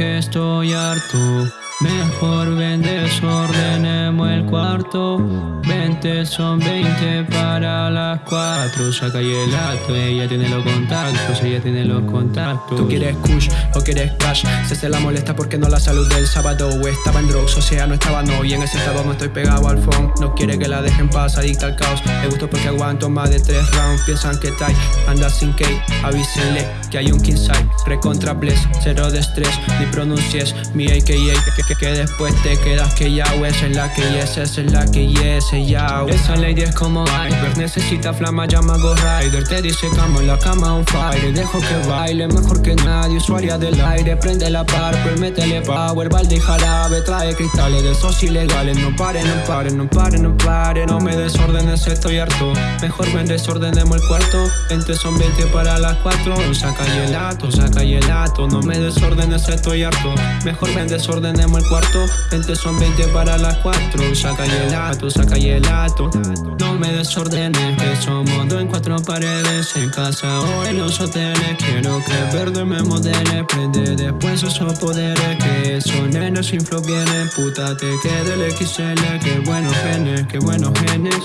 que estoy harto. Mejor ven desordenemos el cuarto. 20 son 20 para las 4 Saca y el acto, ella tiene los contactos Ella tiene los contactos. Tú quieres kush o quieres cash. Se se la molesta porque no la salud del sábado. Estaba en drugs, o sea no estaba no. Y en ese estado no estoy pegado al phone. No quiere que la dejen pasar, adicta al caos. Me gusto porque aguanto más de 3 rounds. Piensan que tai, anda sin cake Avísenle que hay un king side Recontra bless, cero de estrés. Ni pronuncies mi AKA que, después te quedas que ya Esa es la que yes, esa es la que yes, ya Esa lady es como iceberg Necesita flama, llama Go Rider. Te dice cama en la cama on fire Dejo que baile mejor que nadie Usuaria del aire, prende la Purple Métele power, balde y jarabe. Trae cristales de esos ilegales. No pare, no pare, no pare, no pare No me desordenes, estoy harto. Mejor ven desordenemos el cuarto. 20 son 20 para las 4 Saca y el ato, saca y el ato No me desordenes, estoy harto. Mejor ven desordenemos el cuarto. 20 son 20 para las 4 Saca y el ato, saca y el ato No me desordenes Que somos dos en cuatro paredes. En casa o en los hoteles Quiero que verde me modele Prende después esos poderes Que esos nenes sin flow vienen. Puta te quede el XL Qué buenos genes, qué buenos genes.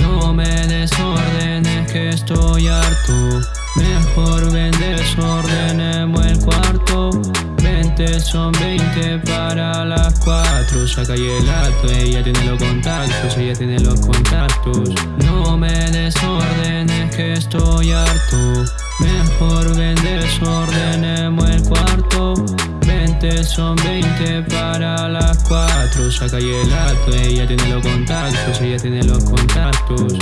No me desordenes Que estoy harto. Mejor ven cuarto 20 son 20 para las 4 Saca y el acto, ella tiene los contactos Ella tiene los contactos. No me desordenes que estoy harto. Mejor ven desordenemos el cuarto. 20 son 20 para las 4 Saca y el acto, ella tiene los contactos Ella tiene los contactos